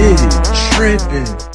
shit tripping.